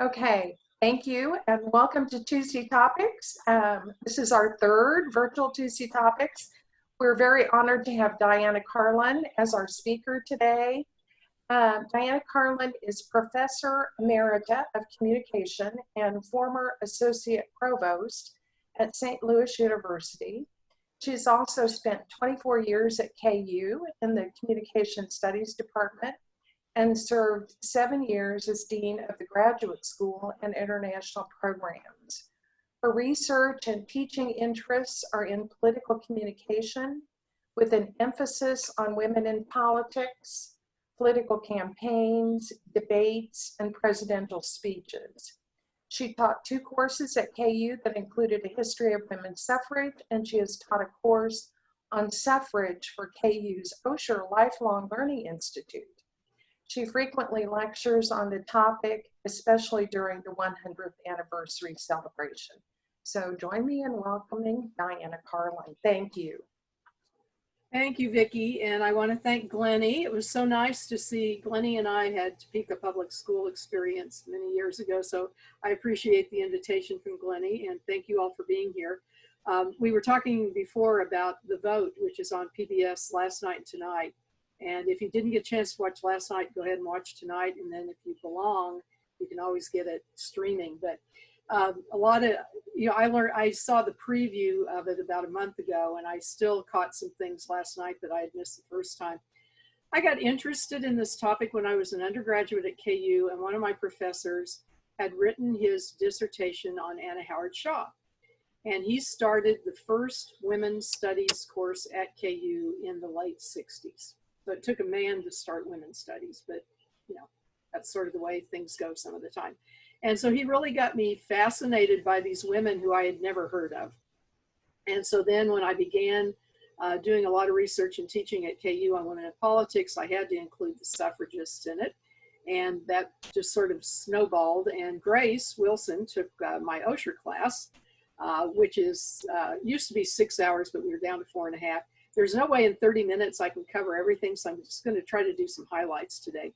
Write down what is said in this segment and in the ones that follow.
Okay, thank you and welcome to Tuesday Topics. Um, this is our third virtual Tuesday Topics. We're very honored to have Diana Carlin as our speaker today. Uh, Diana Carlin is Professor Emerita of Communication and former Associate Provost at St. Louis University. She's also spent 24 years at KU in the Communication Studies Department and served seven years as Dean of the Graduate School and International Programs. Her research and teaching interests are in political communication with an emphasis on women in politics, political campaigns, debates, and presidential speeches. She taught two courses at KU that included a history of women's suffrage, and she has taught a course on suffrage for KU's Osher Lifelong Learning Institute. She frequently lectures on the topic, especially during the 100th anniversary celebration. So join me in welcoming Diana Carlin. Thank you. Thank you, Vicki, and I want to thank Glennie. It was so nice to see Glennie and I had Topeka Public School experience many years ago, so I appreciate the invitation from Glennie, and thank you all for being here. Um, we were talking before about the vote, which is on PBS last night and tonight, and if you didn't get a chance to watch last night, go ahead and watch tonight. And then if you belong, you can always get it streaming. But um, a lot of, you know, I learned, I saw the preview of it about a month ago and I still caught some things last night that I had missed the first time. I got interested in this topic when I was an undergraduate at KU and one of my professors had written his dissertation on Anna Howard Shaw. And he started the first women's studies course at KU in the late 60s. So it took a man to start women's studies, but you know, that's sort of the way things go some of the time. And so he really got me fascinated by these women who I had never heard of. And so then when I began uh, doing a lot of research and teaching at KU on women in politics, I had to include the suffragists in it. And that just sort of snowballed. And Grace Wilson took uh, my Osher class, uh, which is uh, used to be six hours, but we were down to four and a half. There's no way in 30 minutes I can cover everything, so I'm just gonna try to do some highlights today.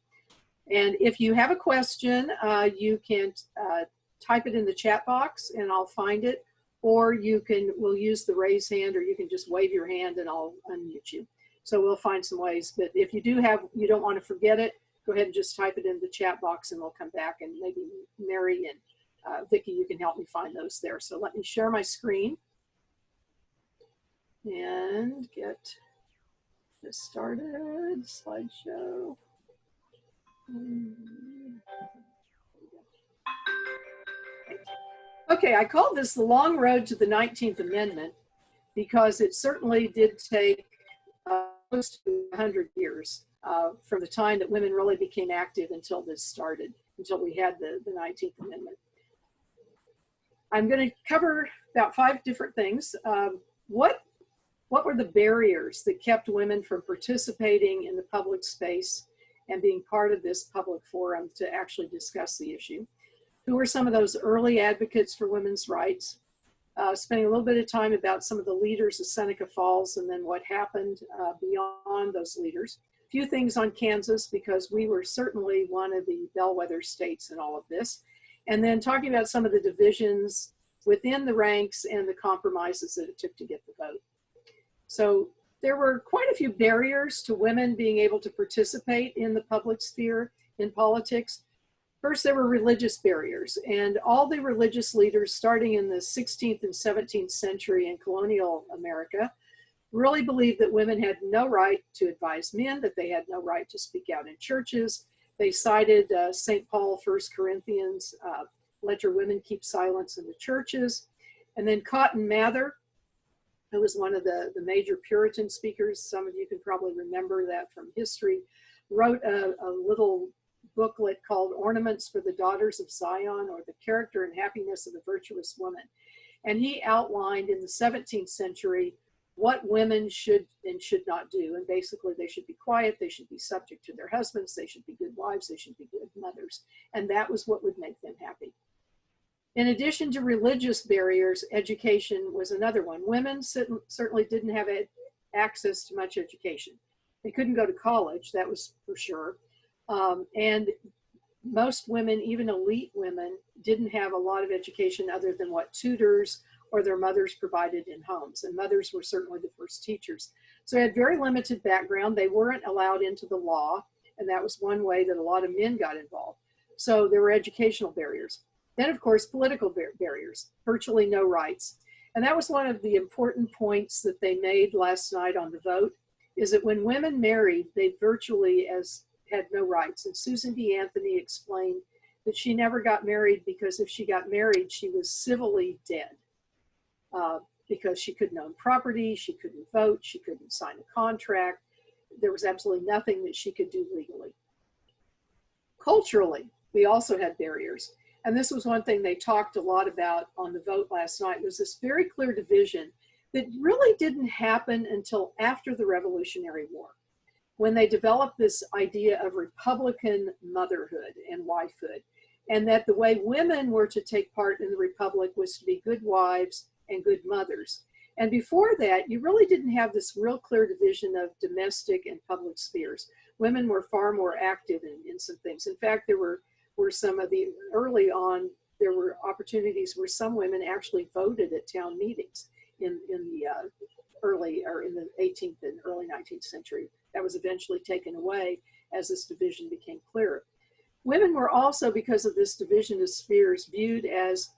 And if you have a question, uh, you can uh, type it in the chat box and I'll find it, or you can, we'll use the raise hand, or you can just wave your hand and I'll unmute you. So we'll find some ways, but if you do have, you don't wanna forget it, go ahead and just type it in the chat box and we'll come back and maybe Mary and uh, Vicki, you can help me find those there. So let me share my screen and get this started, slideshow. Okay, I call this the long road to the 19th Amendment because it certainly did take uh, close to 100 years uh, from the time that women really became active until this started, until we had the, the 19th Amendment. I'm going to cover about five different things. Um, what what were the barriers that kept women from participating in the public space and being part of this public forum to actually discuss the issue? Who were some of those early advocates for women's rights? Uh, spending a little bit of time about some of the leaders of Seneca Falls and then what happened uh, beyond those leaders. A few things on Kansas because we were certainly one of the bellwether states in all of this. And then talking about some of the divisions within the ranks and the compromises that it took to get the vote. So there were quite a few barriers to women being able to participate in the public sphere in politics. First, there were religious barriers, and all the religious leaders starting in the 16th and 17th century in colonial America really believed that women had no right to advise men, that they had no right to speak out in churches. They cited uh, St. Paul, 1 Corinthians, uh, let your women keep silence in the churches. And then Cotton Mather, who was one of the, the major Puritan speakers. Some of you can probably remember that from history. Wrote a, a little booklet called Ornaments for the Daughters of Zion or The Character and Happiness of the Virtuous Woman. And he outlined in the 17th century what women should and should not do. And basically they should be quiet, they should be subject to their husbands, they should be good wives, they should be good mothers. And that was what would make them happy. In addition to religious barriers, education was another one. Women certainly didn't have access to much education. They couldn't go to college, that was for sure. Um, and most women, even elite women, didn't have a lot of education other than what tutors or their mothers provided in homes. And mothers were certainly the first teachers. So they had very limited background. They weren't allowed into the law. And that was one way that a lot of men got involved. So there were educational barriers. Then, of course, political bar barriers, virtually no rights. And that was one of the important points that they made last night on the vote, is that when women married, they virtually as had no rights. And Susan B. Anthony explained that she never got married because if she got married, she was civilly dead. Uh, because she couldn't own property, she couldn't vote, she couldn't sign a contract. There was absolutely nothing that she could do legally. Culturally, we also had barriers. And this was one thing they talked a lot about on the vote last night was this very clear division that really didn't happen until after the Revolutionary War, when they developed this idea of Republican motherhood and wifehood, and that the way women were to take part in the Republic was to be good wives and good mothers. And before that, you really didn't have this real clear division of domestic and public spheres. Women were far more active in, in some things. In fact, there were were some of the early on there were opportunities where some women actually voted at town meetings in in the uh, early or in the 18th and early 19th century. That was eventually taken away as this division became clearer. Women were also, because of this division of spheres, viewed as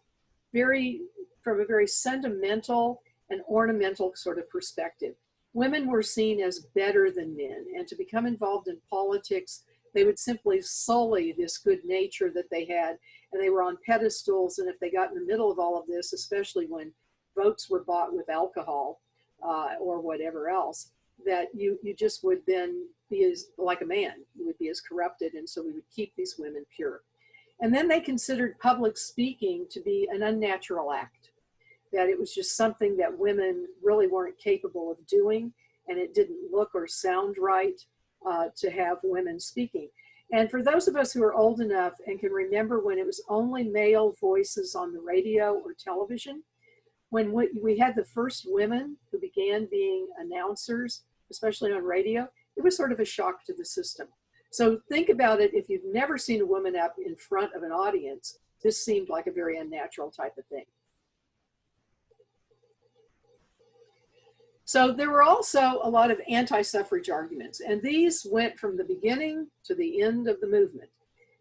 very, from a very sentimental and ornamental sort of perspective. Women were seen as better than men, and to become involved in politics they would simply sully this good nature that they had and they were on pedestals and if they got in the middle of all of this especially when votes were bought with alcohol uh, or whatever else that you you just would then be as like a man you would be as corrupted and so we would keep these women pure. And then they considered public speaking to be an unnatural act that it was just something that women really weren't capable of doing and it didn't look or sound right uh, to have women speaking. And for those of us who are old enough and can remember when it was only male voices on the radio or television, when we, we had the first women who began being announcers, especially on radio, it was sort of a shock to the system. So think about it, if you've never seen a woman up in front of an audience, this seemed like a very unnatural type of thing. So there were also a lot of anti-suffrage arguments, and these went from the beginning to the end of the movement.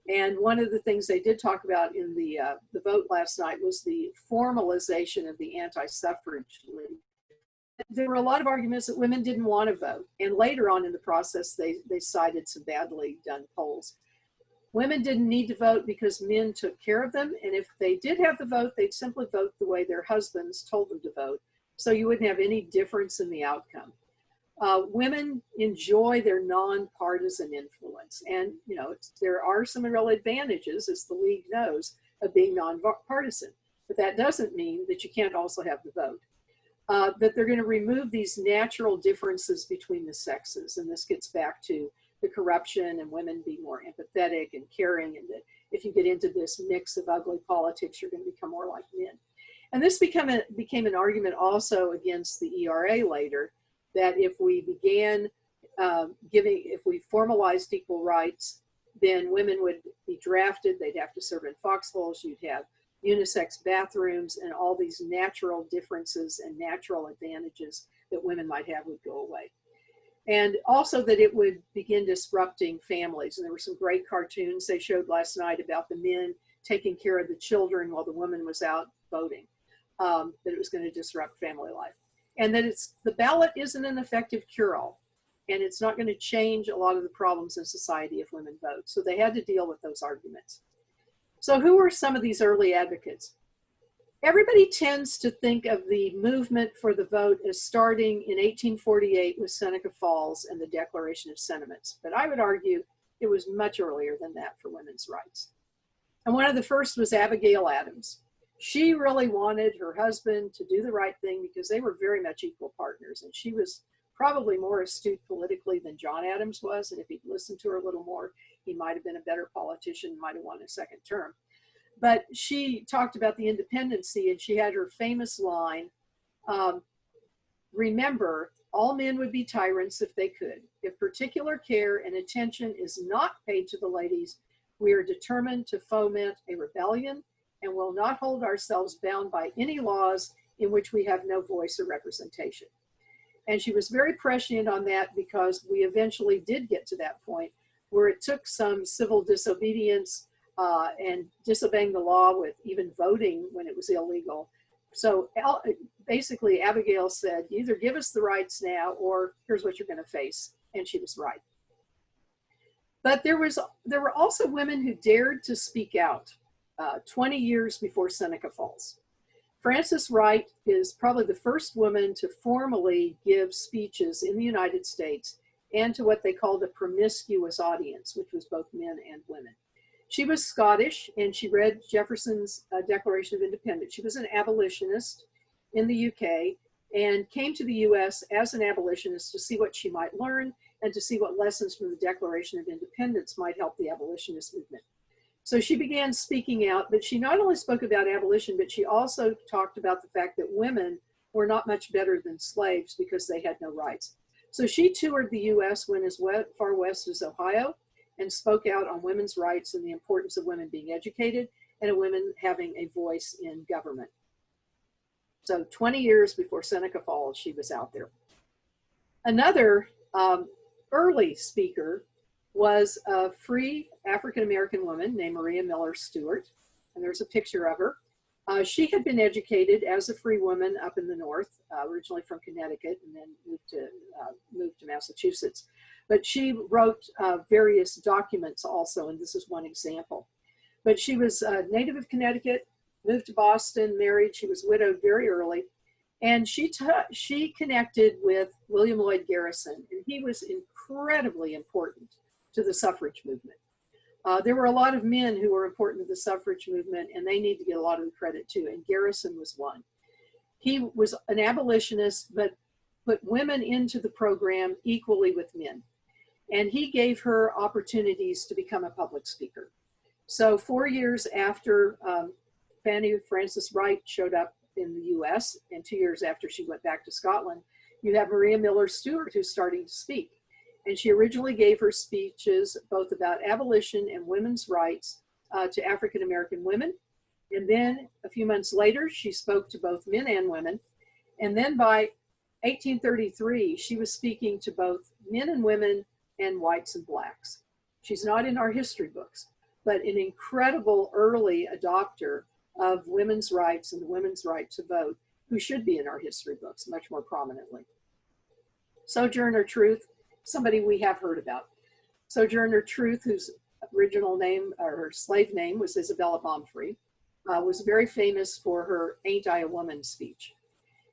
And one of the things they did talk about in the, uh, the vote last night was the formalization of the anti-suffrage league. There were a lot of arguments that women didn't want to vote. And later on in the process, they, they cited some badly done polls. Women didn't need to vote because men took care of them. And if they did have the vote, they'd simply vote the way their husbands told them to vote so you wouldn't have any difference in the outcome. Uh, women enjoy their nonpartisan influence. And, you know, there are some real advantages, as the league knows, of being nonpartisan. But that doesn't mean that you can't also have the vote. Uh, that they're going to remove these natural differences between the sexes. And this gets back to the corruption and women being more empathetic and caring. And that if you get into this mix of ugly politics, you're going to become more like men. And this became, a, became an argument also against the ERA later, that if we began um, giving, if we formalized equal rights, then women would be drafted, they'd have to serve in foxholes, you'd have unisex bathrooms, and all these natural differences and natural advantages that women might have would go away. And also that it would begin disrupting families. And there were some great cartoons they showed last night about the men taking care of the children while the woman was out voting um, that it was going to disrupt family life. And that it's the ballot isn't an effective cure-all. And it's not going to change a lot of the problems in society if women vote. So they had to deal with those arguments. So who were some of these early advocates? Everybody tends to think of the movement for the vote as starting in 1848 with Seneca Falls and the Declaration of Sentiments. But I would argue it was much earlier than that for women's rights. And one of the first was Abigail Adams she really wanted her husband to do the right thing because they were very much equal partners. And she was probably more astute politically than John Adams was. And if he'd listened to her a little more, he might have been a better politician, might have won a second term. But she talked about the independency and she had her famous line, um, remember, all men would be tyrants if they could. If particular care and attention is not paid to the ladies, We are determined to foment a rebellion and will not hold ourselves bound by any laws in which we have no voice or representation. And she was very prescient on that because we eventually did get to that point where it took some civil disobedience uh, and disobeying the law with even voting when it was illegal. So basically, Abigail said, either give us the rights now or here's what you're going to face. And she was right. But there, was, there were also women who dared to speak out uh, 20 years before Seneca Falls. Frances Wright is probably the first woman to formally give speeches in the United States and to what they called a promiscuous audience, which was both men and women. She was Scottish and she read Jefferson's uh, Declaration of Independence. She was an abolitionist in the UK and came to the US as an abolitionist to see what she might learn and to see what lessons from the Declaration of Independence might help the abolitionist movement. So she began speaking out, but she not only spoke about abolition, but she also talked about the fact that women were not much better than slaves because they had no rights. So she toured the US, went as far west as Ohio, and spoke out on women's rights and the importance of women being educated and women having a voice in government. So 20 years before Seneca Falls, she was out there. Another um, early speaker was a free African-American woman named Maria Miller Stewart, and there's a picture of her. Uh, she had been educated as a free woman up in the north, uh, originally from Connecticut, and then moved to uh, moved to Massachusetts. But she wrote uh, various documents also, and this is one example. But she was a native of Connecticut, moved to Boston, married. She was widowed very early, and she she connected with William Lloyd Garrison, and he was incredibly important to the suffrage movement. Uh, there were a lot of men who were important to the suffrage movement and they need to get a lot of the credit too. And Garrison was one. He was an abolitionist, but put women into the program equally with men. And he gave her opportunities to become a public speaker. So four years after um, Fanny Frances Wright showed up in the US and two years after she went back to Scotland, you have Maria Miller Stewart who's starting to speak. And she originally gave her speeches both about abolition and women's rights uh, to African American women. And then a few months later, she spoke to both men and women. And then by 1833, she was speaking to both men and women and whites and blacks. She's not in our history books, but an incredible early adopter of women's rights and the women's right to vote, who should be in our history books much more prominently. Sojourner Truth somebody we have heard about. Sojourner Truth, whose original name or her slave name was Isabella Baumfree, uh, was very famous for her Ain't I a Woman speech.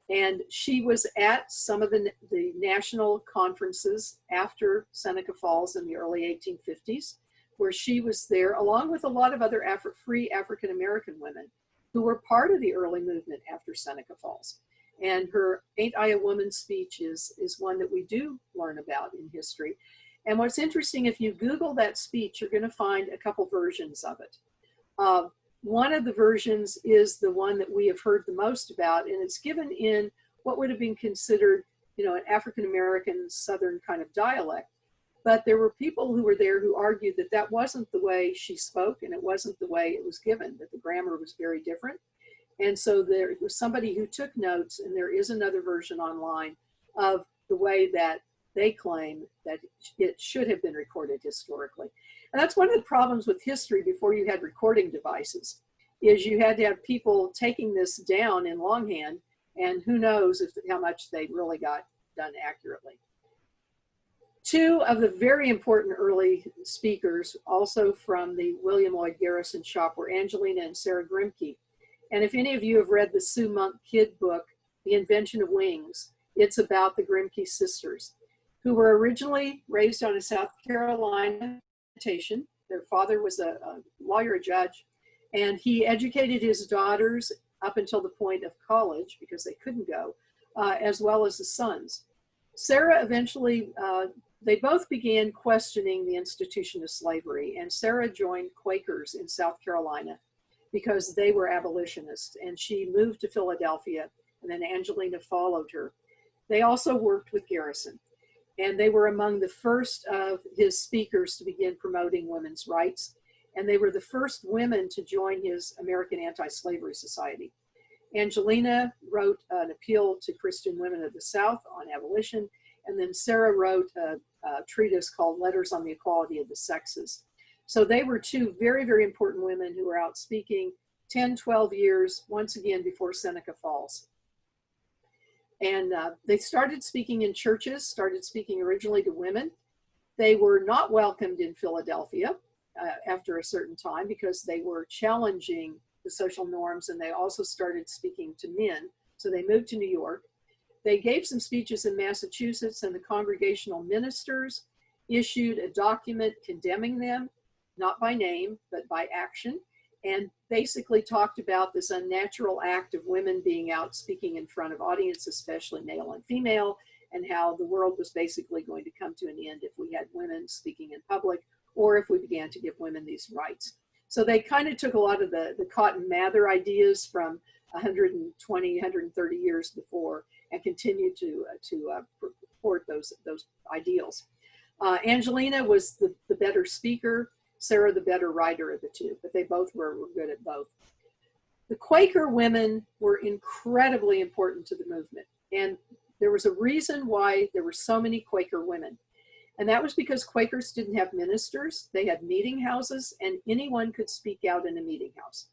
And she was at some of the, the national conferences after Seneca Falls in the early 1850s, where she was there along with a lot of other Afri free African-American women who were part of the early movement after Seneca Falls. And her Ain't I a Woman speech is, is one that we do learn about in history. And what's interesting, if you Google that speech, you're going to find a couple versions of it. Uh, one of the versions is the one that we have heard the most about, and it's given in what would have been considered, you know, an African-American Southern kind of dialect. But there were people who were there who argued that that wasn't the way she spoke and it wasn't the way it was given, that the grammar was very different. And so there was somebody who took notes, and there is another version online of the way that they claim that it should have been recorded historically. And that's one of the problems with history before you had recording devices, is you had to have people taking this down in longhand, and who knows if how much they really got done accurately. Two of the very important early speakers, also from the William Lloyd Garrison shop, were Angelina and Sarah Grimke. And if any of you have read the Sue Monk Kidd book, The Invention of Wings, it's about the Grimke sisters, who were originally raised on a South Carolina plantation. Their father was a, a lawyer, a judge, and he educated his daughters up until the point of college because they couldn't go, uh, as well as the sons. Sarah eventually, uh, they both began questioning the institution of slavery, and Sarah joined Quakers in South Carolina because they were abolitionists and she moved to Philadelphia and then Angelina followed her. They also worked with Garrison and they were among the first of his speakers to begin promoting women's rights. and they were the first women to join his American Anti-Slavery Society. Angelina wrote an appeal to Christian women of the South on abolition, and then Sarah wrote a, a treatise called Letters on the Equality of the Sexes. So they were two very, very important women who were out speaking 10, 12 years, once again before Seneca Falls. And uh, they started speaking in churches, started speaking originally to women. They were not welcomed in Philadelphia uh, after a certain time because they were challenging the social norms and they also started speaking to men. So they moved to New York. They gave some speeches in Massachusetts and the congregational ministers issued a document condemning them, not by name, but by action and basically talked about this unnatural act of women being out speaking in front of audience, especially male and female, and how the world was basically going to come to an end if we had women speaking in public or if we began to give women these rights. So they kind of took a lot of the, the Cotton Mather ideas from 120, 130 years before and continued to, uh, to uh, purport those, those ideals. Uh, Angelina was the, the better speaker. Sarah the better writer of the two, but they both were, were good at both. The Quaker women were incredibly important to the movement. And there was a reason why there were so many Quaker women. And that was because Quakers didn't have ministers. They had meeting houses and anyone could speak out in a meeting house.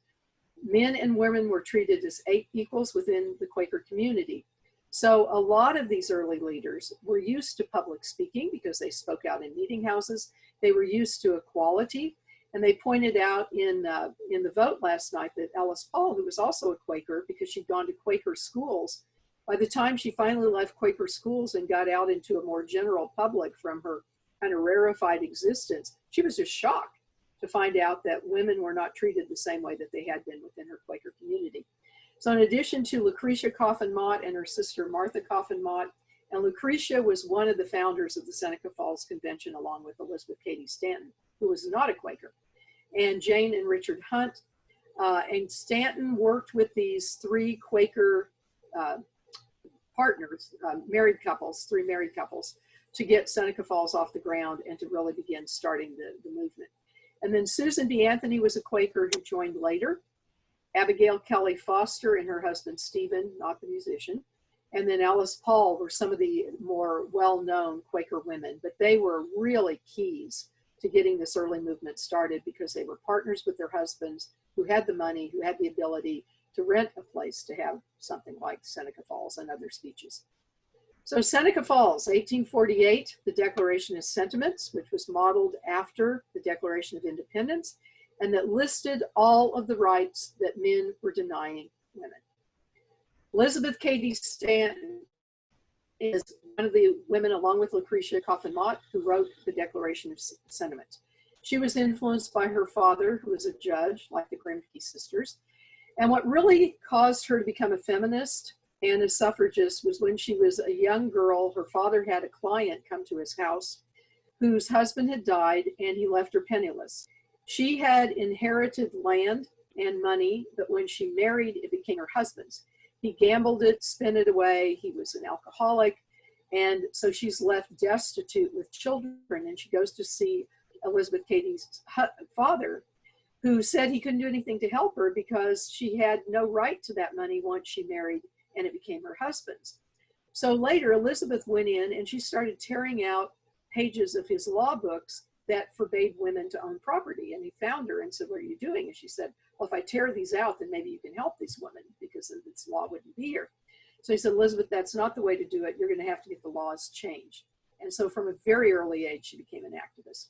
Men and women were treated as equals within the Quaker community. So a lot of these early leaders were used to public speaking because they spoke out in meeting houses. They were used to equality. And they pointed out in, uh, in the vote last night that Alice Paul, who was also a Quaker because she'd gone to Quaker schools, by the time she finally left Quaker schools and got out into a more general public from her kind of rarefied existence, she was just shocked to find out that women were not treated the same way that they had been within her Quaker community. So in addition to Lucretia Coffin Mott and her sister Martha Coffin Mott, and Lucretia was one of the founders of the Seneca Falls Convention along with Elizabeth Cady Stanton, who was not a Quaker, and Jane and Richard Hunt. Uh, and Stanton worked with these three Quaker uh, partners, uh, married couples, three married couples, to get Seneca Falls off the ground and to really begin starting the, the movement. And then Susan B. Anthony was a Quaker who joined later. Abigail Kelly Foster and her husband Stephen, not the musician, and then Alice Paul were some of the more well-known Quaker women, but they were really keys to getting this early movement started because they were partners with their husbands who had the money, who had the ability to rent a place to have something like Seneca Falls and other speeches. So Seneca Falls, 1848, the Declaration of Sentiments, which was modeled after the Declaration of Independence, and that listed all of the rights that men were denying women. Elizabeth Cady Stanton is one of the women, along with Lucretia Coffin Mott, who wrote the Declaration of Sentiments. She was influenced by her father, who was a judge, like the Grimke sisters. And what really caused her to become a feminist and a suffragist was when she was a young girl, her father had a client come to his house whose husband had died and he left her penniless. She had inherited land and money, but when she married, it became her husband's. He gambled it, spent it away. He was an alcoholic. And so she's left destitute with children. And she goes to see Elizabeth Cady's father, who said he couldn't do anything to help her because she had no right to that money once she married and it became her husband's. So later, Elizabeth went in and she started tearing out pages of his law books that forbade women to own property. And he found her and said, what are you doing? And she said, well, if I tear these out, then maybe you can help these women because this law wouldn't be here. So he said, Elizabeth, that's not the way to do it. You're going to have to get the laws changed. And so from a very early age, she became an activist.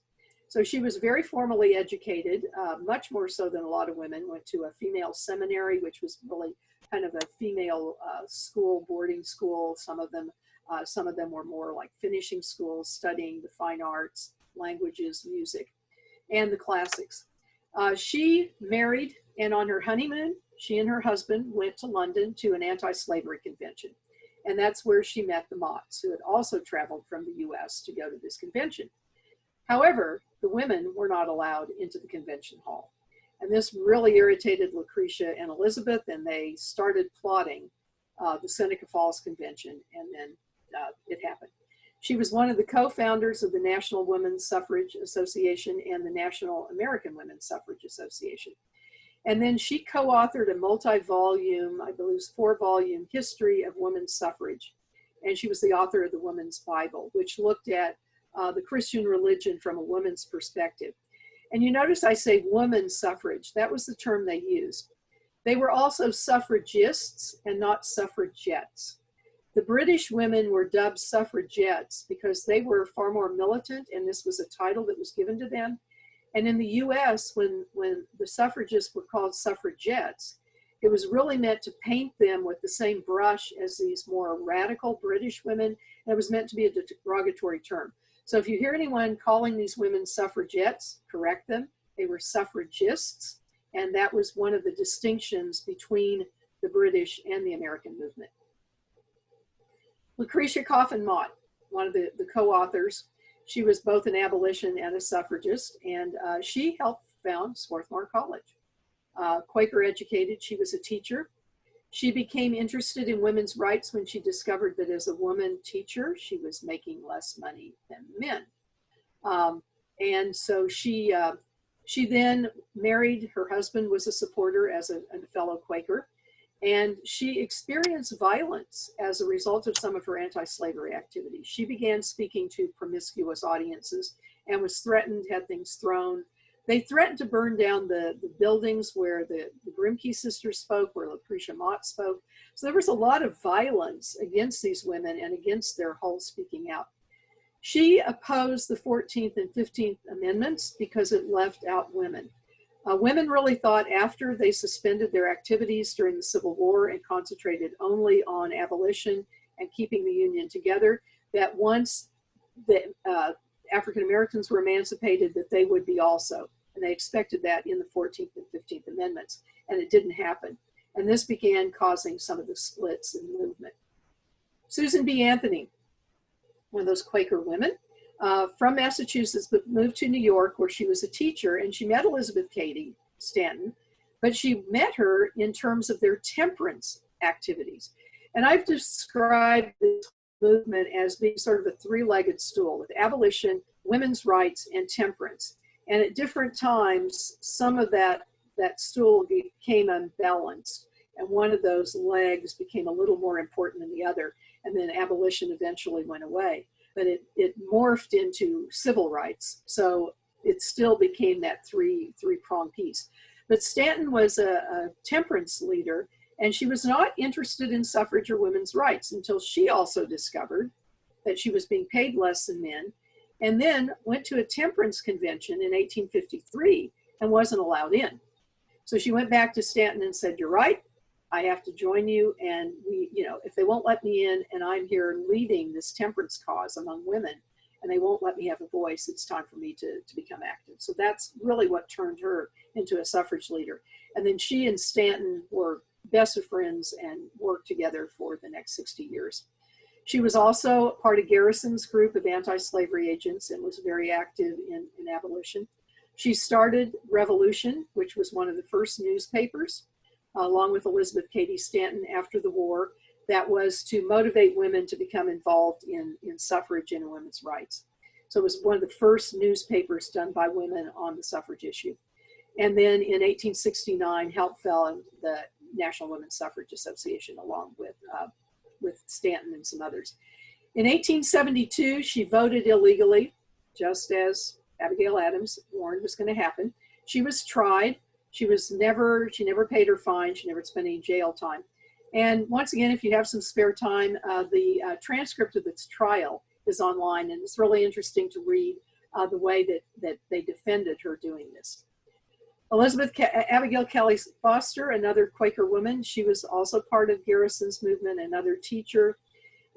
So she was very formally educated, uh, much more so than a lot of women, went to a female seminary, which was really kind of a female uh, school, boarding school. Some of them, uh, some of them were more like finishing schools, studying the fine arts, languages, music, and the classics. Uh, she married, and on her honeymoon, she and her husband went to London to an anti-slavery convention. And that's where she met the Motts, who had also traveled from the US to go to this convention. However, the women were not allowed into the convention hall. And this really irritated Lucretia and Elizabeth, and they started plotting uh, the Seneca Falls Convention, and then uh, it happened. She was one of the co-founders of the National Women's Suffrage Association and the National American Women's Suffrage Association. And then she co-authored a multi-volume, I believe four-volume history of women's suffrage. And she was the author of the Woman's Bible, which looked at uh, the Christian religion from a woman's perspective. And you notice I say women's suffrage. That was the term they used. They were also suffragists and not suffragettes. The British women were dubbed suffragettes because they were far more militant and this was a title that was given to them. And in the US, when, when the suffragists were called suffragettes, it was really meant to paint them with the same brush as these more radical British women. And it was meant to be a derogatory term. So if you hear anyone calling these women suffragettes, correct them. They were suffragists. And that was one of the distinctions between the British and the American movement. Lucretia Coffin Mott, one of the, the co-authors, she was both an abolition and a suffragist, and uh, she helped found Swarthmore College. Uh, Quaker educated, she was a teacher. She became interested in women's rights when she discovered that as a woman teacher, she was making less money than men. Um, and so she, uh, she then married, her husband was a supporter as a, a fellow Quaker. And she experienced violence as a result of some of her anti-slavery activities. She began speaking to promiscuous audiences and was threatened, had things thrown. They threatened to burn down the, the buildings where the, the Grimke sisters spoke, where Lucretia Mott spoke. So there was a lot of violence against these women and against their whole speaking out. She opposed the 14th and 15th Amendments because it left out women. Uh, women really thought after they suspended their activities during the Civil War and concentrated only on abolition and keeping the Union together, that once the uh, African Americans were emancipated, that they would be also. And they expected that in the 14th and 15th Amendments, and it didn't happen. And this began causing some of the splits in the movement. Susan B. Anthony, one of those Quaker women, uh, from Massachusetts, but moved to New York where she was a teacher and she met Elizabeth Cady Stanton, but she met her in terms of their temperance activities. And I've described this movement as being sort of a three-legged stool with abolition, women's rights, and temperance. And at different times, some of that, that stool became unbalanced. And one of those legs became a little more important than the other. And then abolition eventually went away but it, it morphed into civil rights. So it still became that three, three prong piece. But Stanton was a, a temperance leader and she was not interested in suffrage or women's rights until she also discovered that she was being paid less than men and then went to a temperance convention in 1853 and wasn't allowed in. So she went back to Stanton and said, you're right, I have to join you. And we, you know, if they won't let me in and I'm here leading this temperance cause among women and they won't let me have a voice, it's time for me to, to become active. So that's really what turned her into a suffrage leader. And then she and Stanton were best of friends and worked together for the next 60 years. She was also part of Garrison's group of anti-slavery agents and was very active in, in abolition. She started Revolution, which was one of the first newspapers along with Elizabeth Cady Stanton after the war, that was to motivate women to become involved in, in suffrage and women's rights. So it was one of the first newspapers done by women on the suffrage issue. And then in 1869, helped fell in the National Women's Suffrage Association along with, uh, with Stanton and some others. In 1872, she voted illegally, just as Abigail Adams warned was going to happen. She was tried she was never, she never paid her fine. She never spent any jail time. And once again, if you have some spare time, uh, the uh, transcript of this trial is online and it's really interesting to read uh, the way that, that they defended her doing this. Elizabeth Ke Abigail Kelly Foster, another Quaker woman, she was also part of Garrison's movement, another teacher.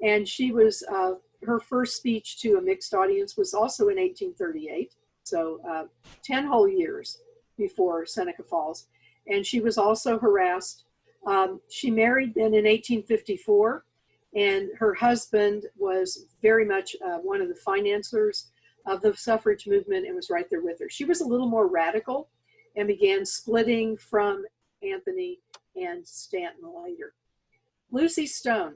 And she was, uh, her first speech to a mixed audience was also in 1838. So uh, 10 whole years before Seneca Falls. And she was also harassed. Um, she married then in 1854 and her husband was very much uh, one of the financiers of the suffrage movement and was right there with her. She was a little more radical and began splitting from Anthony and Stanton later. Lucy Stone.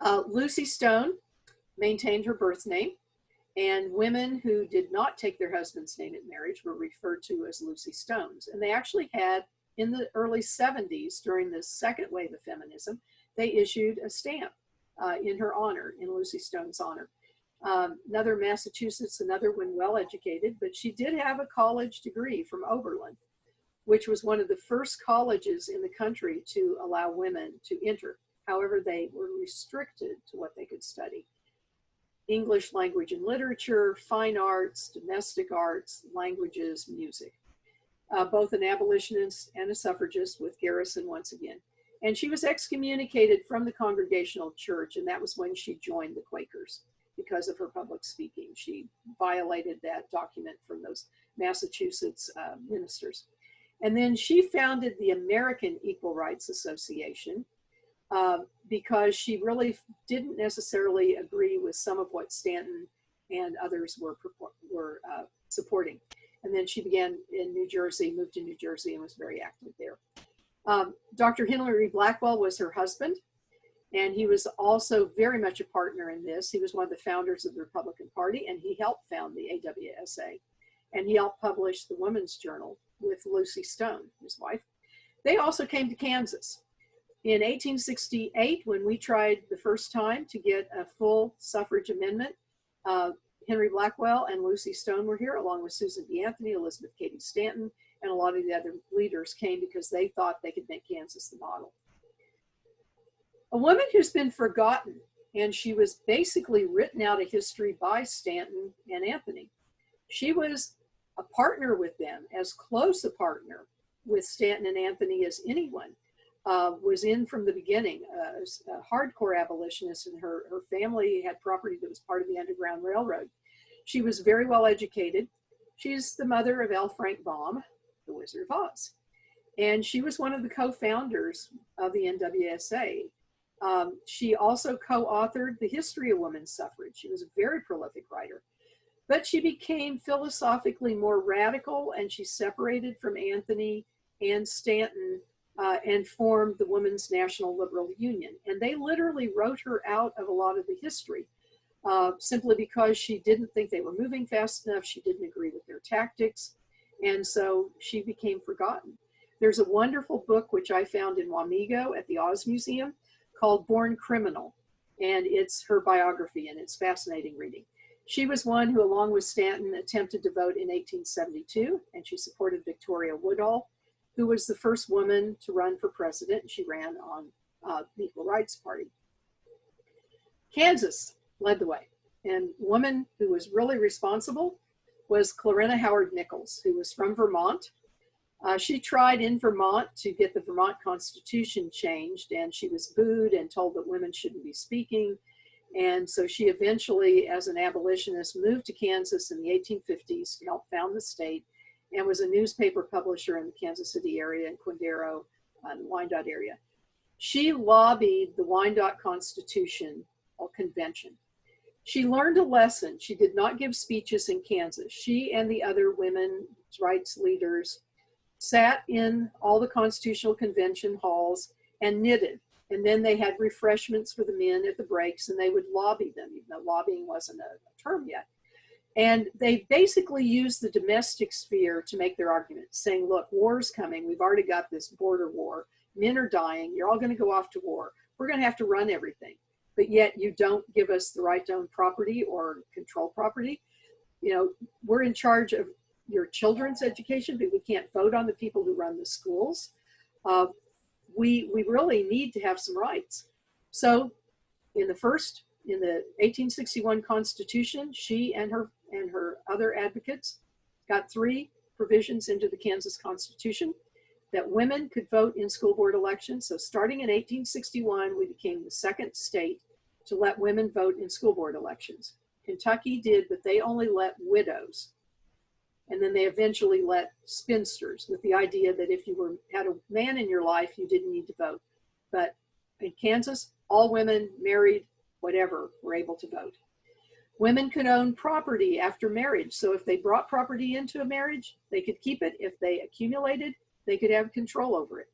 Uh, Lucy Stone maintained her birth name, and women who did not take their husband's name at marriage were referred to as Lucy Stones. And they actually had, in the early 70s, during the second wave of feminism, they issued a stamp uh, in her honor, in Lucy Stone's honor. Um, another Massachusetts, another one well educated, but she did have a college degree from Oberlin, which was one of the first colleges in the country to allow women to enter. However, they were restricted to what they could study. English language and literature, fine arts, domestic arts, languages, music. Uh, both an abolitionist and a suffragist with Garrison once again. And she was excommunicated from the Congregational Church, and that was when she joined the Quakers because of her public speaking. She violated that document from those Massachusetts uh, ministers. And then she founded the American Equal Rights Association, uh, because she really didn't necessarily agree with some of what Stanton and others were, were uh, supporting. And then she began in New Jersey, moved to New Jersey and was very active there. Um, Dr. Henry Blackwell was her husband, and he was also very much a partner in this. He was one of the founders of the Republican Party, and he helped found the AWSA. And he helped publish the Women's Journal with Lucy Stone, his wife. They also came to Kansas. In 1868, when we tried the first time to get a full suffrage amendment, uh, Henry Blackwell and Lucy Stone were here, along with Susan B. Anthony, Elizabeth Cady Stanton, and a lot of the other leaders came because they thought they could make Kansas the model. A woman who's been forgotten, and she was basically written out of history by Stanton and Anthony. She was a partner with them, as close a partner with Stanton and Anthony as anyone uh, was in from the beginning, uh, a hardcore abolitionist, and her, her family had property that was part of the Underground Railroad. She was very well educated. She's the mother of L. Frank Baum, the Wizard of Oz. And she was one of the co-founders of the NWSA. Um, she also co-authored The History of Women's Suffrage. She was a very prolific writer. But she became philosophically more radical and she separated from Anthony and Stanton uh, and formed the Women's National Liberal Union. And they literally wrote her out of a lot of the history uh, simply because she didn't think they were moving fast enough. She didn't agree with their tactics. And so she became forgotten. There's a wonderful book which I found in Wamego at the Oz Museum called Born Criminal. And it's her biography and it's fascinating reading. She was one who, along with Stanton, attempted to vote in 1872 and she supported Victoria Woodhull who was the first woman to run for president. She ran on uh, the Equal Rights Party. Kansas led the way. And woman who was really responsible was Clarina Howard Nichols, who was from Vermont. Uh, she tried in Vermont to get the Vermont Constitution changed, and she was booed and told that women shouldn't be speaking. And so she eventually, as an abolitionist, moved to Kansas in the 1850s to help found the state and was a newspaper publisher in the Kansas City area and Quindaro and uh, Wyandotte area. She lobbied the Wyandotte Constitution or Convention. She learned a lesson. She did not give speeches in Kansas. She and the other women's rights leaders sat in all the constitutional convention halls and knitted. And then they had refreshments for the men at the breaks and they would lobby them, even though lobbying wasn't a term yet. And they basically use the domestic sphere to make their argument, saying, look, war's coming. We've already got this border war. Men are dying. You're all going to go off to war. We're going to have to run everything. But yet you don't give us the right to own property or control property. You know, we're in charge of your children's education, but we can't vote on the people who run the schools. Uh, we, we really need to have some rights. So in the first, in the 1861 Constitution, she and her and her other advocates got three provisions into the Kansas Constitution that women could vote in school board elections. So starting in 1861, we became the second state to let women vote in school board elections. Kentucky did, but they only let widows. And then they eventually let spinsters with the idea that if you were had a man in your life, you didn't need to vote. But in Kansas, all women married, whatever, were able to vote. Women could own property after marriage. So if they brought property into a marriage, they could keep it. If they accumulated, they could have control over it.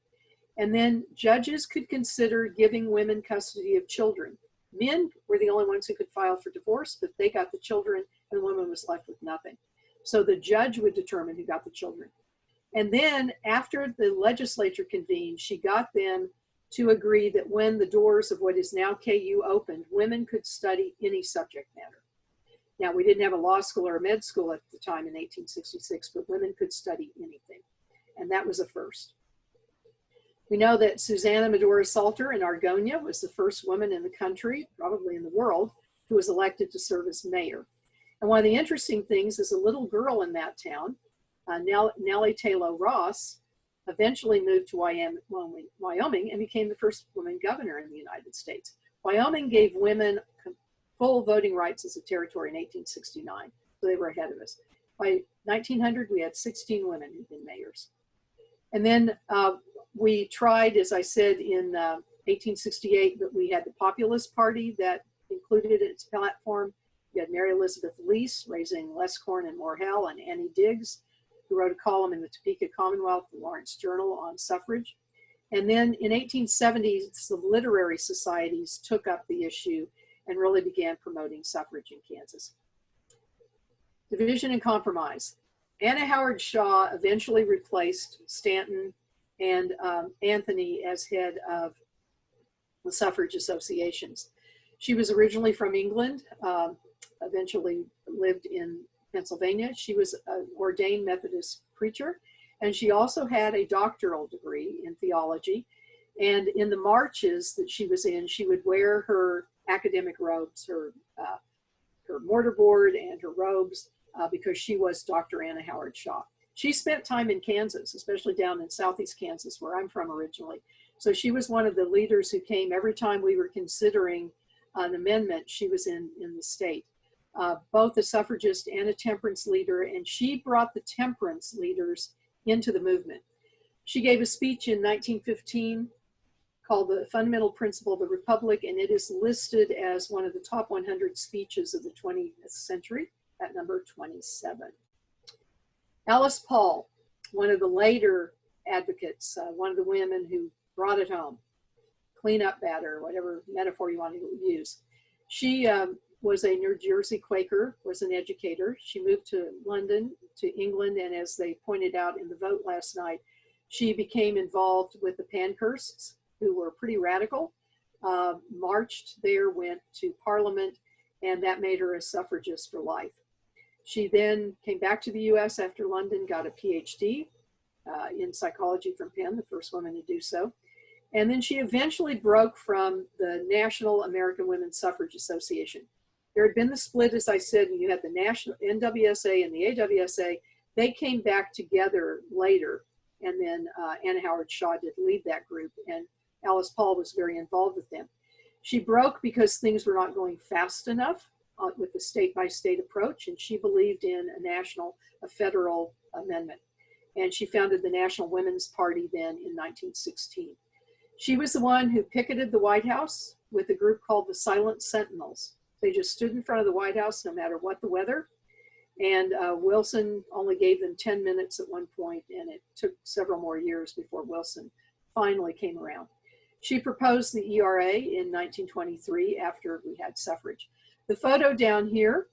And then judges could consider giving women custody of children. Men were the only ones who could file for divorce, but they got the children and the woman was left with nothing. So the judge would determine who got the children. And then after the legislature convened, she got them to agree that when the doors of what is now KU opened, women could study any subject matter. Now, we didn't have a law school or a med school at the time in 1866, but women could study anything. And that was a first. We know that Susanna Medora Salter in Argonia was the first woman in the country, probably in the world, who was elected to serve as mayor. And one of the interesting things is a little girl in that town, uh, Nellie Taylor Ross, eventually moved to Wyoming and became the first woman governor in the United States. Wyoming gave women full voting rights as a territory in 1869, so they were ahead of us. By 1900, we had 16 women who'd been mayors. And then uh, we tried, as I said, in uh, 1868, but we had the Populist Party that included its platform. We had Mary Elizabeth Lease raising less corn and more hell, and Annie Diggs, who wrote a column in the Topeka Commonwealth, the Lawrence Journal on suffrage. And then in 1870, the literary societies took up the issue and really began promoting suffrage in Kansas. Division and compromise. Anna Howard Shaw eventually replaced Stanton and um, Anthony as head of the suffrage associations. She was originally from England, um, eventually lived in Pennsylvania. She was an ordained Methodist preacher, and she also had a doctoral degree in theology. And in the marches that she was in, she would wear her academic robes, her, uh, her mortarboard and her robes, uh, because she was Dr. Anna Howard Shaw. She spent time in Kansas, especially down in Southeast Kansas, where I'm from originally. So she was one of the leaders who came every time we were considering an amendment, she was in, in the state. Uh, both a suffragist and a temperance leader, and she brought the temperance leaders into the movement. She gave a speech in 1915 called The Fundamental Principle of the Republic, and it is listed as one of the top 100 speeches of the 20th century at number 27. Alice Paul, one of the later advocates, uh, one of the women who brought it home, clean up batter, whatever metaphor you want to use. She um, was a New Jersey Quaker, was an educator. She moved to London, to England, and as they pointed out in the vote last night, she became involved with the Pankhursts, who were pretty radical, uh, marched there, went to Parliament, and that made her a suffragist for life. She then came back to the US after London, got a PhD uh, in psychology from Penn, the first woman to do so. And then she eventually broke from the National American Women's Suffrage Association. There had been the split, as I said, and you had the National NWSA and the AWSA. They came back together later, and then uh, Anna Howard Shaw did lead that group. And Alice Paul was very involved with them. She broke because things were not going fast enough uh, with the state by state approach, and she believed in a national, a federal amendment. And she founded the National Women's Party then in 1916. She was the one who picketed the White House with a group called the Silent Sentinels. They just stood in front of the White House no matter what the weather. And uh, Wilson only gave them 10 minutes at one point, and it took several more years before Wilson finally came around. She proposed the ERA in 1923 after we had suffrage. The photo down here,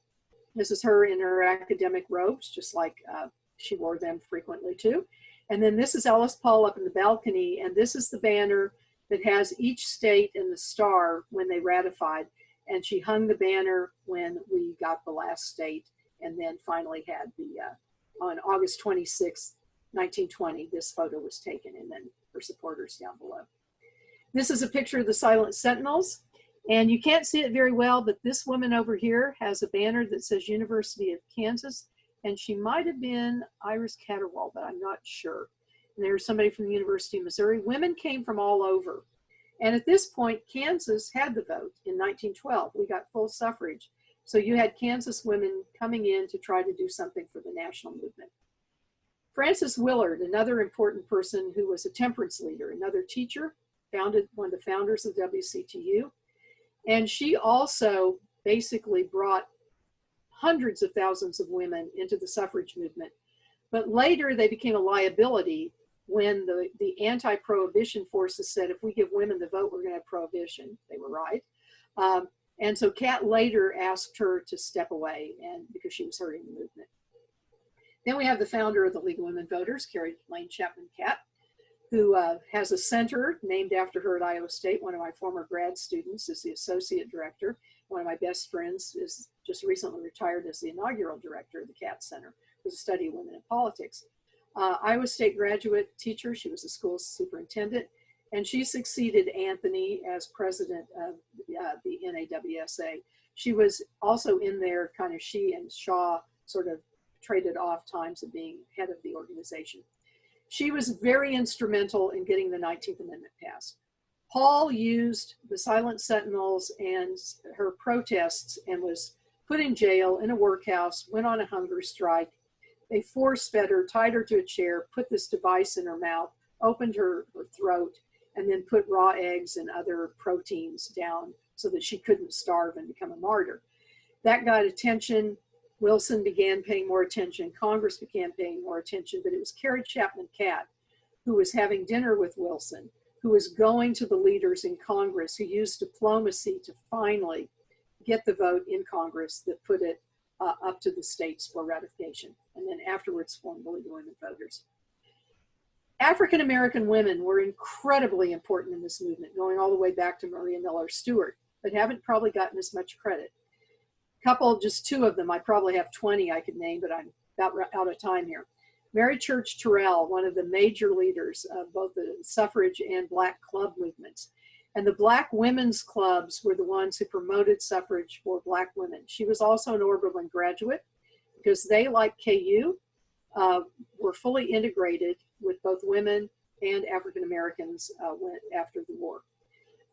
this is her in her academic robes, just like uh, she wore them frequently too. And then this is Alice Paul up in the balcony, and this is the banner that has each state and the star when they ratified. And she hung the banner when we got the last state, and then finally had the, uh, on August 26, 1920, this photo was taken, and then her supporters down below. This is a picture of the Silent Sentinels. And you can't see it very well, but this woman over here has a banner that says University of Kansas. And she might have been Iris Catterwall, but I'm not sure. And there's somebody from the University of Missouri. Women came from all over. And at this point, Kansas had the vote in 1912. We got full suffrage. So you had Kansas women coming in to try to do something for the national movement. Frances Willard, another important person who was a temperance leader, another teacher, founded one of the founders of WCTU. And she also basically brought hundreds of thousands of women into the suffrage movement. But later they became a liability when the, the anti-prohibition forces said, if we give women the vote, we're gonna have prohibition. They were right. Um, and so Catt later asked her to step away and because she was hurting the movement. Then we have the founder of the League of Women Voters, Carrie Lane Chapman Catt, who uh, has a center named after her at Iowa State. One of my former grad students is the associate director. One of my best friends is just recently retired as the inaugural director of the Catt Center for the Study of Women in Politics. Uh, Iowa State graduate teacher, she was a school superintendent, and she succeeded Anthony as president of uh, the NAWSA. She was also in there, kind of she and Shaw sort of traded off times of being head of the organization. She was very instrumental in getting the 19th Amendment passed. Paul used the Silent Sentinels and her protests and was put in jail in a workhouse, went on a hunger strike. They force fed her, tied her to a chair, put this device in her mouth, opened her, her throat, and then put raw eggs and other proteins down so that she couldn't starve and become a martyr. That got attention. Wilson began paying more attention. Congress began paying more attention, but it was Carrie Chapman Catt who was having dinner with Wilson, who was going to the leaders in Congress, who used diplomacy to finally get the vote in Congress that put it uh, up to the states for ratification, and then afterwards formed the League of Women Voters. African American women were incredibly important in this movement, going all the way back to Maria Miller Stewart, but haven't probably gotten as much credit. Couple, just two of them, I probably have 20 I could name, but I'm about out of time here. Mary Church Terrell, one of the major leaders of both the suffrage and black club movements. And the black women's clubs were the ones who promoted suffrage for black women. She was also an Oberlin graduate because they, like KU, uh, were fully integrated with both women and African Americans uh, after the war.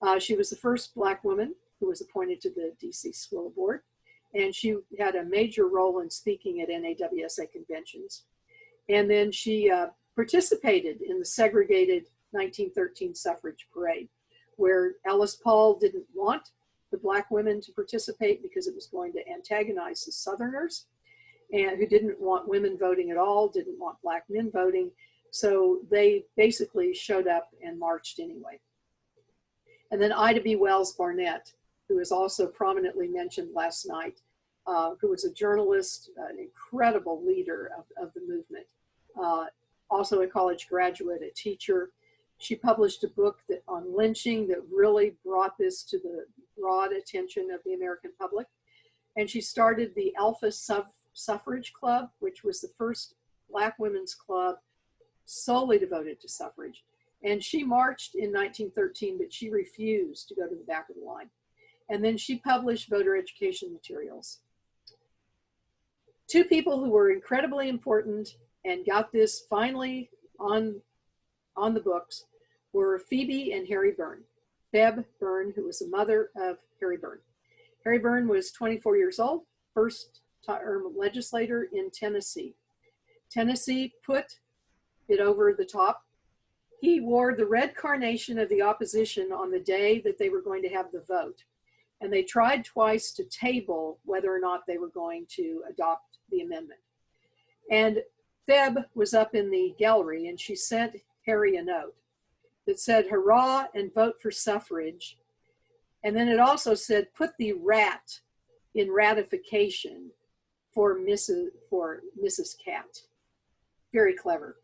Uh, she was the first black woman who was appointed to the DC School Board, and she had a major role in speaking at NAWSA conventions. And then she uh, participated in the segregated 1913 suffrage parade, where Alice Paul didn't want the black women to participate because it was going to antagonize the Southerners and who didn't want women voting at all, didn't want black men voting. So they basically showed up and marched anyway. And then Ida B. Wells Barnett, who is also prominently mentioned last night, uh, who was a journalist, an incredible leader of, of the movement, uh, also a college graduate, a teacher. She published a book that, on lynching that really brought this to the broad attention of the American public. And she started the Alpha Sub Suffrage Club, which was the first Black women's club solely devoted to suffrage. And she marched in 1913, but she refused to go to the back of the line. And then she published voter education materials. Two people who were incredibly important and got this finally on, on the books were Phoebe and Harry Burn. Febb Burn, who was the mother of Harry Burn. Harry Burn was 24 years old, first term legislator in Tennessee. Tennessee put it over the top. He wore the red carnation of the opposition on the day that they were going to have the vote. And they tried twice to table whether or not they were going to adopt the amendment. And Febb was up in the gallery and she sent Harry a note that said, hurrah and vote for suffrage. And then it also said, put the rat in ratification for Mrs. for Mrs. Catt. Very clever.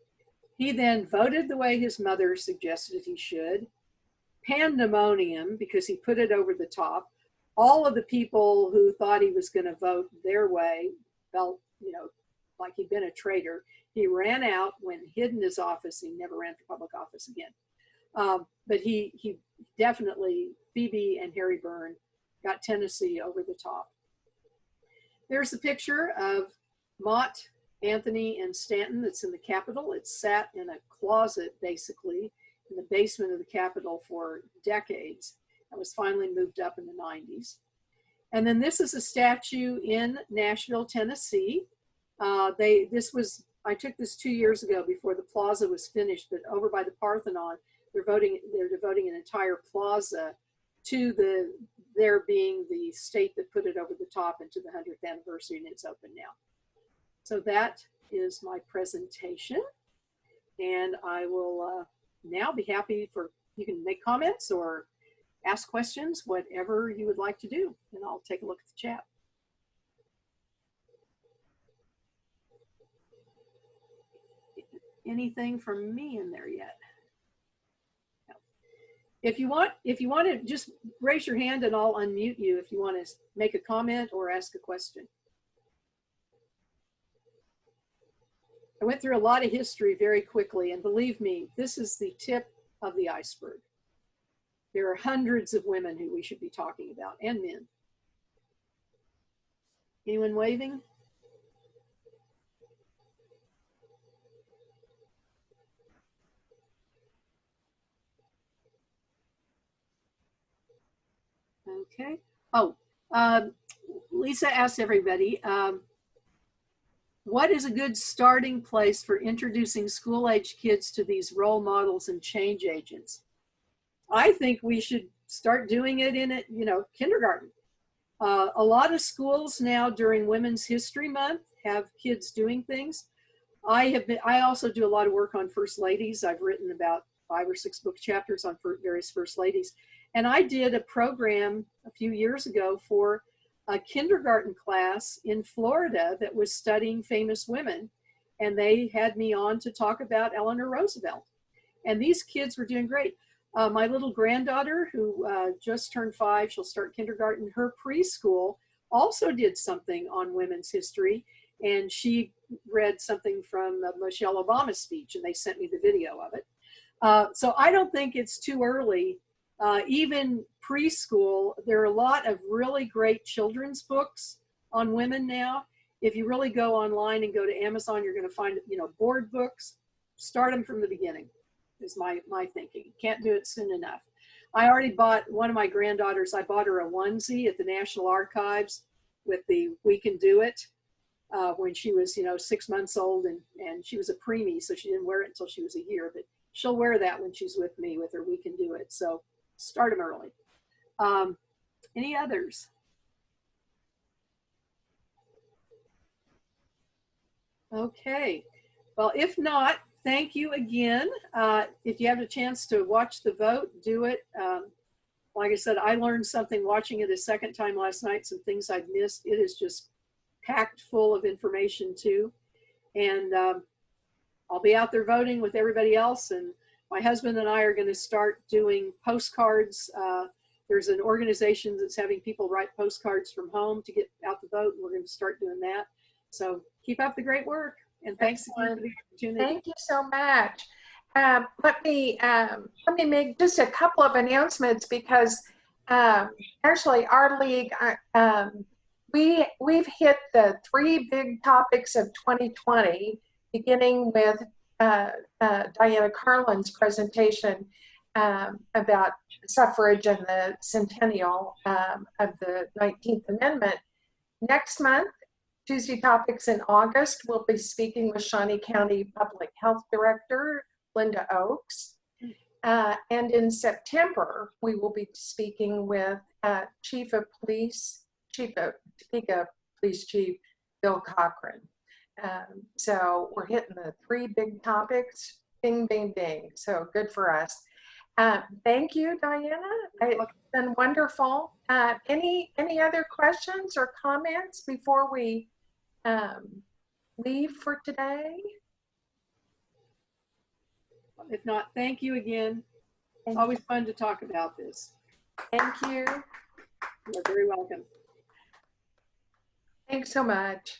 He then voted the way his mother suggested he should. Pandemonium, because he put it over the top. All of the people who thought he was going to vote their way felt, you know, like he'd been a traitor. He ran out, went hid in his office. He never ran for public office again. Um, but he he definitely Phoebe and Harry Burn got Tennessee over the top. There's a picture of Mott, Anthony, and Stanton that's in the Capitol. It sat in a closet, basically, in the basement of the Capitol for decades and was finally moved up in the 90s. And then this is a statue in Nashville, Tennessee. Uh, they This was, I took this two years ago before the plaza was finished, but over by the Parthenon, they're voting, they're devoting an entire plaza to the there being the state that put it over the top into the 100th anniversary and it's open now. So that is my presentation and I will uh, now be happy for, you can make comments or ask questions, whatever you would like to do, and I'll take a look at the chat. Anything from me in there yet? No. If you want, if you want to just raise your hand and I'll unmute you if you want to make a comment or ask a question. I went through a lot of history very quickly, and believe me, this is the tip of the iceberg. There are hundreds of women who we should be talking about, and men. Anyone waving? Okay. Oh, um, Lisa asked everybody, um, what is a good starting place for introducing school age kids to these role models and change agents? I think we should start doing it in it, you know, kindergarten. Uh, a lot of schools now during Women's History Month have kids doing things. I have been, I also do a lot of work on first ladies. I've written about five or six book chapters on various first ladies. And I did a program a few years ago for a kindergarten class in Florida that was studying famous women. And they had me on to talk about Eleanor Roosevelt. And these kids were doing great. Uh, my little granddaughter, who uh, just turned five, she'll start kindergarten, her preschool also did something on women's history. And she read something from uh, Michelle Obama's speech, and they sent me the video of it. Uh, so I don't think it's too early uh, even preschool, there are a lot of really great children's books on women now. If you really go online and go to Amazon, you're going to find, you know, board books. Start them from the beginning is my, my thinking. Can't do it soon enough. I already bought one of my granddaughters. I bought her a onesie at the National Archives with the We Can Do It uh, when she was, you know, six months old and, and she was a preemie, so she didn't wear it until she was a year, but she'll wear that when she's with me with her We Can Do It. So start them early. Um, any others? Okay, well, if not, thank you again. Uh, if you have a chance to watch the vote, do it. Um, like I said, I learned something watching it a second time last night, some things I'd missed. It is just packed full of information too. And um, I'll be out there voting with everybody else and my husband and I are going to start doing postcards. Uh, there's an organization that's having people write postcards from home to get out the vote. And we're going to start doing that. So keep up the great work. And thanks again for the opportunity. Thank you so much. Um, let me um, let me make just a couple of announcements because um, actually our league uh, um, we we've hit the three big topics of 2020 beginning with uh, uh, Diana Carlin's presentation um, about suffrage and the centennial um, of the 19th Amendment. Next month, Tuesday Topics in August, we'll be speaking with Shawnee County Public Health Director, Linda Ochs. Uh, and in September, we will be speaking with uh, Chief of Police, Chief of Topeka Police Chief Bill Cochran. Um, so we're hitting the three big topics, bing, bing, bing. So good for us. Uh, thank you, Diana. It's been wonderful. Uh, any any other questions or comments before we um, leave for today? If not, thank you again. It's always fun to talk about this. Thank you. You're very welcome. Thanks so much.